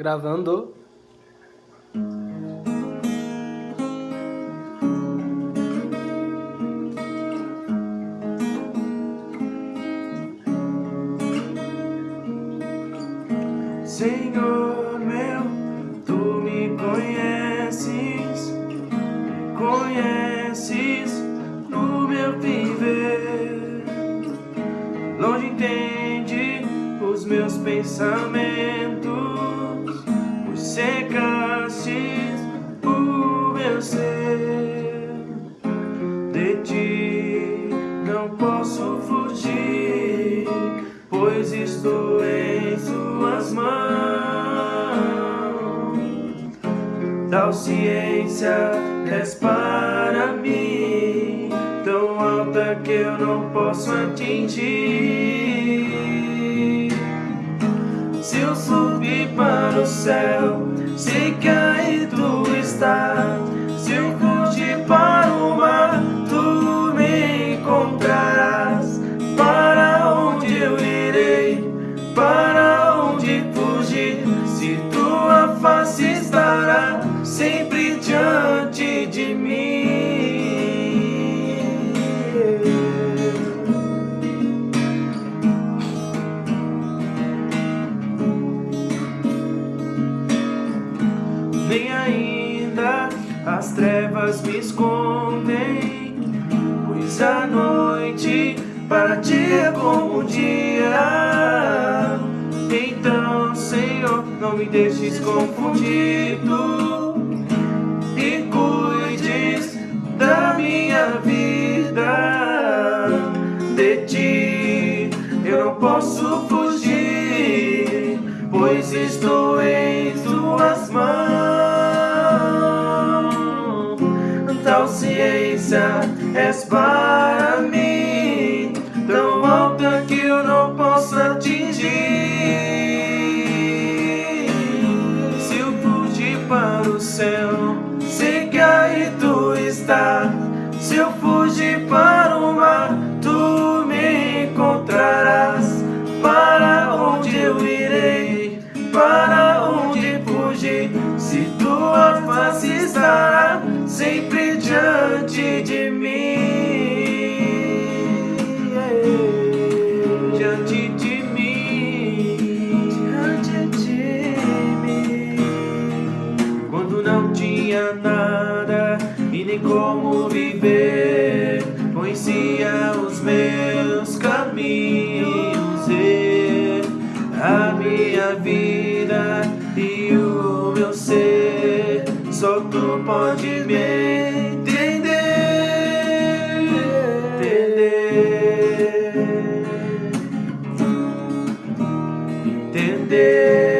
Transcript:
Gravando. Senhor meu, tu me conheces, conheces no meu viver. Longe entende os meus pensamentos, os secastes o meu ser. De ti não posso fugir, pois estou em suas mãos. Tal ciência és para mim, tão alta que eu não posso atingir. Se eu subir para o céu, que aí tu está. Se eu fugir para o mar, tu me encontrarás. Para onde eu irei? Para onde fugir? Se tua face estará sempre Nem ainda as trevas me escondem, pois a noite para ti é como o dia. Então, Senhor, não me deixes confundido e cuides da minha vida. De ti eu não posso fugir, pois estou em tuas mãos. És para mim, tão alta que eu não posso atingir. Se eu fugir para o céu, sei que aí tu está. Se eu fugir para o mar, tu me encontrarás. Para onde eu irei? Para onde fugir? Se tua face estará sempre diante de mim. Diante de mim. Diante de mim. Quando não tinha nada e nem como viver, conhecia os meus caminhos e a minha vida e o meu ser. Só tu pode me entender.